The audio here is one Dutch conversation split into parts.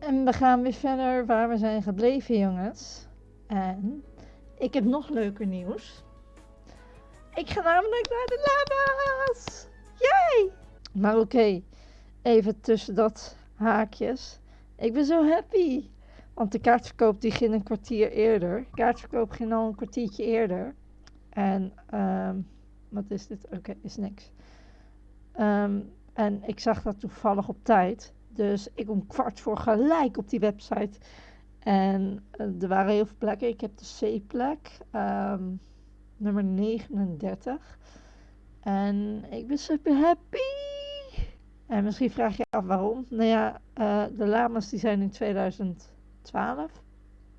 En we gaan weer verder waar we zijn gebleven, jongens. En ik heb nog leuker nieuws. Ik ga namelijk naar de lama's! Yay! Maar oké, even tussen dat haakjes. Ik ben zo happy. Want de kaartverkoop die ging een kwartier eerder. De kaartverkoop ging al een kwartiertje eerder. En, ehm, wat is dit? Oké, is niks. Ehm, en ik zag dat toevallig op tijd. Dus ik om kwart voor gelijk op die website. En uh, er waren heel veel plekken. Ik heb de C-plek, ehm, nummer 39. En ik ben super happy. En misschien vraag je af waarom. Nou ja, uh, de lama's die zijn in 2012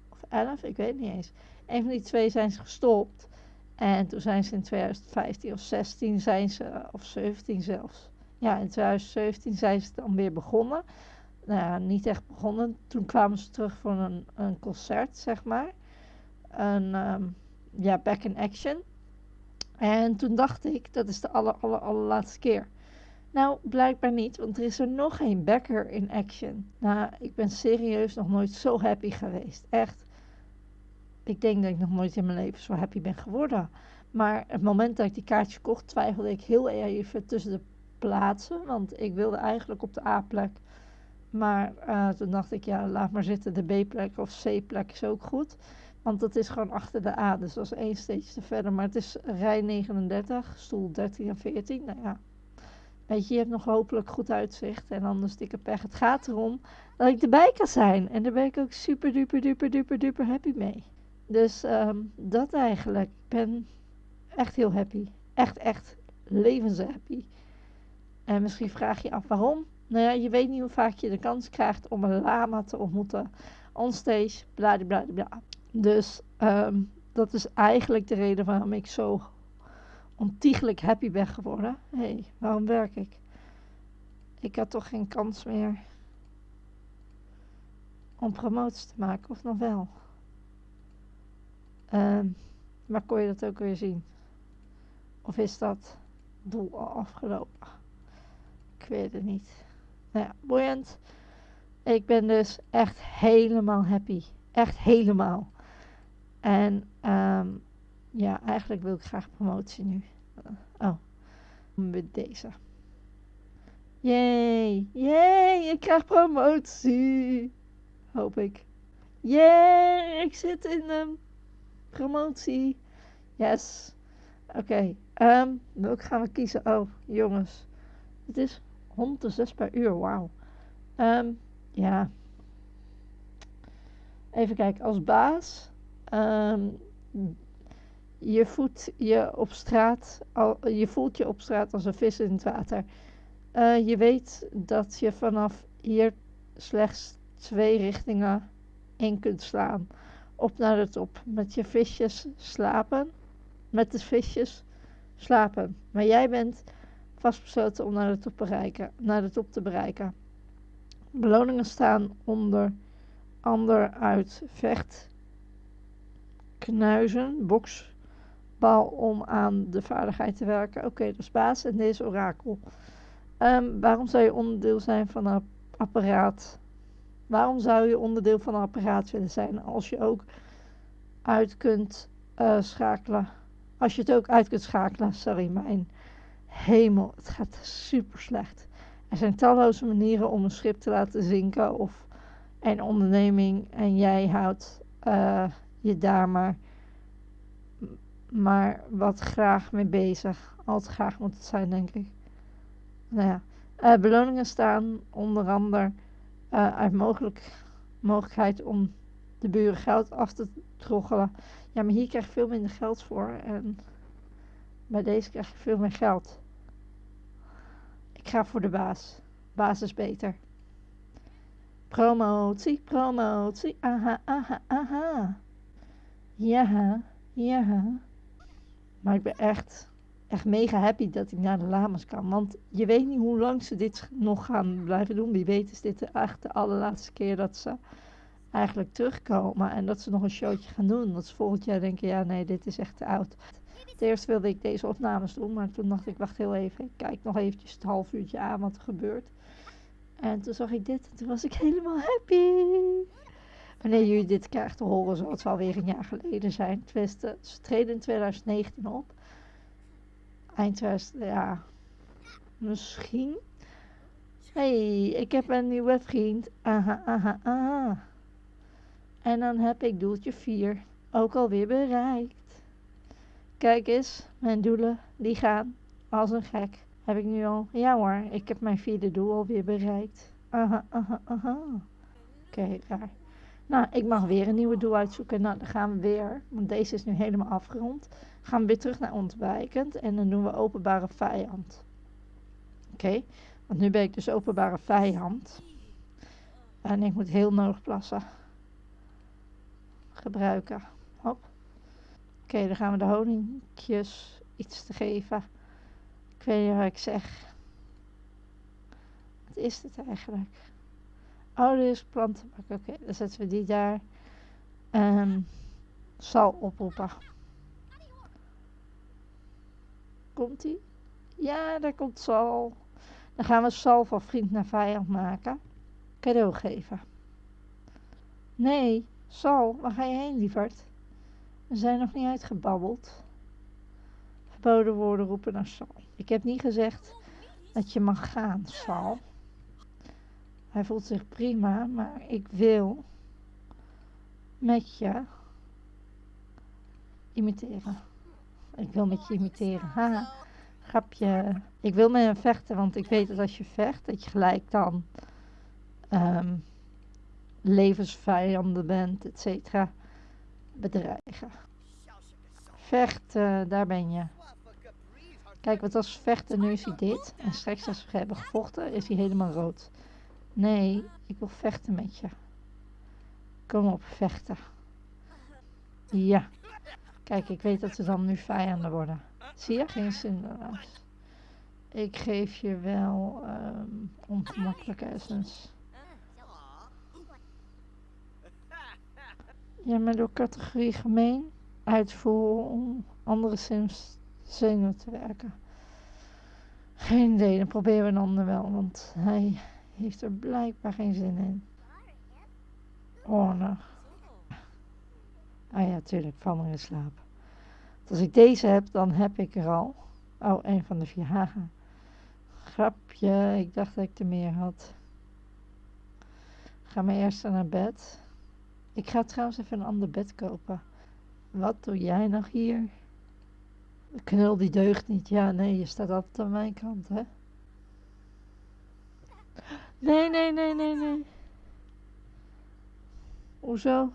of 11, ik weet niet eens. Een van die twee zijn ze gestopt. En toen zijn ze in 2015 of 16 zijn ze, of 17 zelfs. Ja, in 2017 zijn ze dan weer begonnen. Nou ja, niet echt begonnen. Toen kwamen ze terug voor een, een concert, zeg maar. Een, um, ja, back in action. En toen dacht ik, dat is de aller, aller, allerlaatste keer. Nou, blijkbaar niet, want er is er nog een backer in action. Nou, ik ben serieus nog nooit zo happy geweest. Echt. Ik denk dat ik nog nooit in mijn leven zo happy ben geworden. Maar het moment dat ik die kaartje kocht, twijfelde ik heel even tussen de plaatsen. Want ik wilde eigenlijk op de A-plek. Maar uh, toen dacht ik, ja, laat maar zitten. De B-plek of C-plek is ook goed. Want dat is gewoon achter de A. Dus dat is één steentje te verder. Maar het is rij 39, stoel 13 en 14. Nou ja, weet je, je hebt nog hopelijk goed uitzicht. En anders dikke pech. Het gaat erom dat ik erbij kan zijn. En daar ben ik ook super duper duper duper duper happy mee. Dus um, dat eigenlijk. Ik ben echt heel happy. Echt, echt levenshappy. En misschien vraag je af waarom. Nou ja, je weet niet hoe vaak je de kans krijgt om een lama te ontmoeten. Onstage, bla bla bla. Dus um, dat is eigenlijk de reden waarom ik zo ontiegelijk happy ben geworden. Hé, hey, waarom werk ik? Ik had toch geen kans meer om promoties te maken, of nog wel? Um, maar kon je dat ook weer zien? Of is dat doel al afgelopen? Ik weet het niet. Nou ja, boeiend. Ik ben dus echt helemaal happy. Echt helemaal. En um, ja, eigenlijk wil ik graag promotie nu. Oh, met deze. Yay, yay, ik krijg promotie. Hoop ik. Yay, ik zit in um, promotie. Yes. Oké, okay. um, welke gaan we kiezen? Oh, jongens. Het is 106 per uur, wauw. Um, ja. Even kijken, als baas. Um, je voelt je op straat, al, je voelt je op straat als een vis in het water. Uh, je weet dat je vanaf hier slechts twee richtingen in kunt slaan. Op naar de top. Met je visjes slapen. Met de visjes slapen. Maar jij bent vastbesloten om naar de top, bereiken, naar de top te bereiken. Beloningen staan onder andere uit vecht, knuizen, boksbal om aan de vaardigheid te werken. Oké, dat is baas en deze orakel. Um, waarom zou je onderdeel zijn van een apparaat? Waarom zou je onderdeel van een apparaat willen zijn als je ook uit kunt uh, schakelen? Als je het ook uit kunt schakelen, sorry, mijn hemel, het gaat super slecht. Er zijn talloze manieren om een schip te laten zinken of een onderneming en jij houdt uh, je daar maar, maar wat graag mee bezig. Altijd graag moet het zijn, denk ik. Nou ja, uh, beloningen staan onder andere uh, uit mogelijk, mogelijkheid om de buren geld af te troggelen. Ja, maar hier krijg je veel minder geld voor en bij deze krijg je veel meer geld. Ik ga voor de baas. Baas is beter. Promotie, promotie. Aha, aha, aha. Ja, ja. Maar ik ben echt, echt mega happy dat ik naar de Lamas kan. Want je weet niet hoe lang ze dit nog gaan blijven doen. Wie weet is dit echt de allerlaatste keer dat ze eigenlijk terugkomen. En dat ze nog een showtje gaan doen. Dat ze volgend jaar denken, ja nee, dit is echt te oud. Eerst wilde ik deze opnames doen, maar toen dacht ik, wacht heel even. Ik kijk nog eventjes het half uurtje aan wat er gebeurt. En toen zag ik dit en toen was ik helemaal happy. Wanneer jullie dit krijgen te horen, zal het wel weer een jaar geleden zijn. Tenminste, ze treden in 2019 op. Eind 2000, ja, misschien. hey, ik heb een nieuwe vriend. Aha, aha, aha. En dan heb ik doeltje 4 ook alweer bereikt. Kijk eens, mijn doelen, die gaan als een gek. Heb ik nu al? Ja hoor, ik heb mijn vierde doel alweer bereikt. Aha, aha, aha. Oké, raar. Nou, ik mag weer een nieuwe doel uitzoeken. Nou, dan gaan we weer, want deze is nu helemaal afgerond. Gaan we weer terug naar ontwijkend en dan doen we openbare vijand. Oké, want nu ben ik dus openbare vijand. En ik moet heel nodig plassen. Gebruiken. Oké, dan gaan we de honingjes iets te geven. Ik weet niet wat ik zeg. Wat is dit eigenlijk? Oh, dit is plantenbak. Oké, dan zetten we die daar. Um, zal oproepen. Komt ie? Ja, daar komt Sal. Dan gaan we Sal van vriend naar vijand maken. Cadeau geven. Nee, Sal, waar ga je heen, lieverd? We zijn nog niet uitgebabbeld. Verboden woorden roepen naar Sal. Ik heb niet gezegd dat je mag gaan, Sal. Hij voelt zich prima, maar ik wil met je imiteren. Ik wil met je imiteren. Ha, grapje. Ik wil met hem vechten, want ik weet dat als je vecht, dat je gelijk dan um, levensvijanden bent, et cetera. Bedreigen. Vechten, daar ben je. Kijk, wat als vechten, nu is hij dit. En straks als we hebben gevochten, is hij helemaal rood. Nee, ik wil vechten met je. Kom op, vechten. Ja. Kijk, ik weet dat ze dan nu vijanden worden. Zie je? Geen Cinderla's. Ik geef je wel um, ongemakkelijke essens. Ja, maar door categorie gemeen uitvoeren om andere sims zenuwen te werken. Geen idee, dan proberen we een ander wel, want hij heeft er blijkbaar geen zin in. Nou. Ah ja, tuurlijk, val maar in slaap. Als ik deze heb, dan heb ik er al. Oh, een van de vier hagen. Grapje, ik dacht dat ik er meer had. Ga maar eerst naar bed. Ik ga trouwens even een ander bed kopen. Wat doe jij nog hier? Knul die deugt niet. Ja, nee, je staat altijd aan mijn kant, hè? Nee, nee, nee, nee, nee. Hoezo?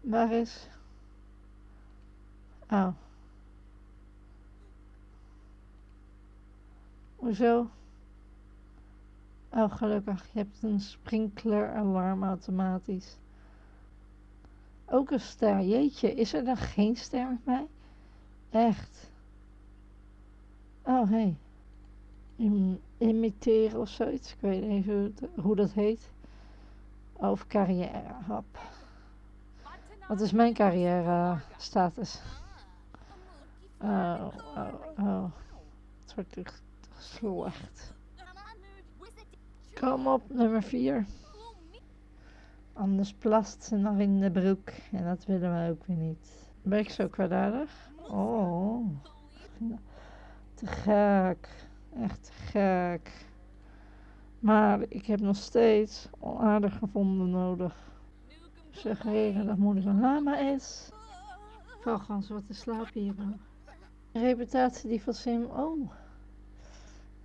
Waar is? Oh. Hoezo? Oh, gelukkig. Je hebt een sprinkler alarm automatisch. Ook een ster. Jeetje, is er dan geen ster met mij? Echt? Oh, hé. Hey. imiteren of zoiets. Ik weet niet hoe, hoe dat heet. Over carrière. Hop. Wat is mijn carrière status? Oh, oh, oh. Het wordt echt slecht. Kom op, nummer 4. Anders plast ze nog in de broek. En dat willen we ook weer niet. Ben ik zo kwaadaardig? Oh. Te gek. Echt te gek. Maar ik heb nog steeds onaardig gevonden nodig. Suggereren dat moeder een lama is. Vogels, wat te slapen hier. Reputatie die van Sim. Oh.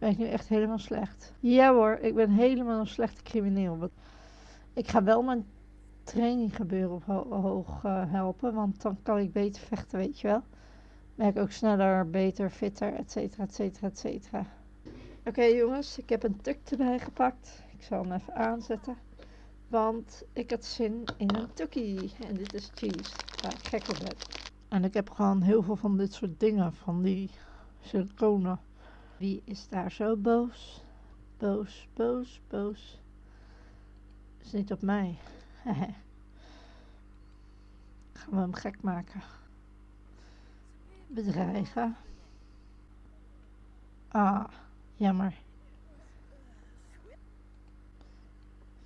Ben ik nu echt helemaal slecht? Ja hoor, ik ben helemaal een slechte crimineel. Ik ga wel mijn training gebeuren op ho hoog uh, helpen, want dan kan ik beter vechten, weet je wel. Ben ook sneller, beter, fitter, et cetera, et cetera, et cetera. Oké jongens, ik heb een tuk erbij gepakt. Ik zal hem even aanzetten. Want ik had zin in een tukkie. En dit is cheese, waar ik gek op ben. En ik heb gewoon heel veel van dit soort dingen, van die siliconen. Wie is daar zo boos? Boos, boos, boos. Is niet op mij. Gaan we hem gek maken. Bedreigen. Ah, jammer.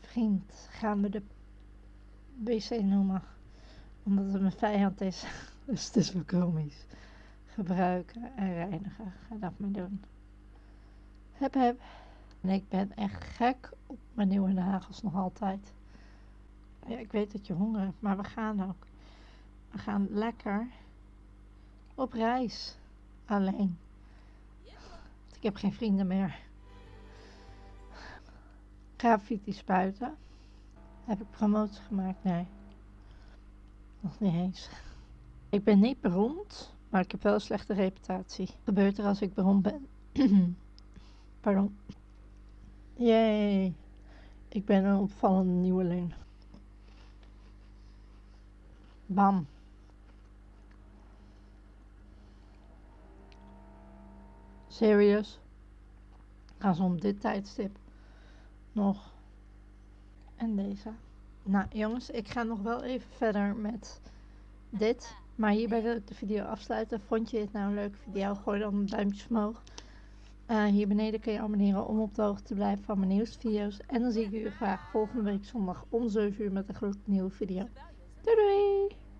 Vriend, gaan we de wc noemen. Omdat het mijn vijand is. Dus het is wel komisch. Gebruiken en reinigen. Ga dat maar doen. Heb heb. En ik ben echt gek op mijn nieuwe nagels nog altijd. Ja, ik weet dat je honger hebt, maar we gaan ook. We gaan lekker op reis. Alleen. Want ik heb geen vrienden meer. Graffiti spuiten. Heb ik promotie gemaakt? Nee. Nog niet eens. Ik ben niet beroemd, maar ik heb wel een slechte reputatie. Wat gebeurt er als ik beroemd ben? Pardon. Jee. Ik ben een opvallende nieuweling. Bam. Serious? Gaan ze om dit tijdstip nog. En deze. Nou jongens, ik ga nog wel even verder met dit. Maar hierbij wil ik de video afsluiten. Vond je dit nou een leuke video? Gooi dan een duimpje omhoog. Uh, hier beneden kun je abonneren om op de hoogte te blijven van mijn nieuwste video's. En dan zie ik u graag volgende week zondag om 7 uur met een gloednieuwe video. Doei doei!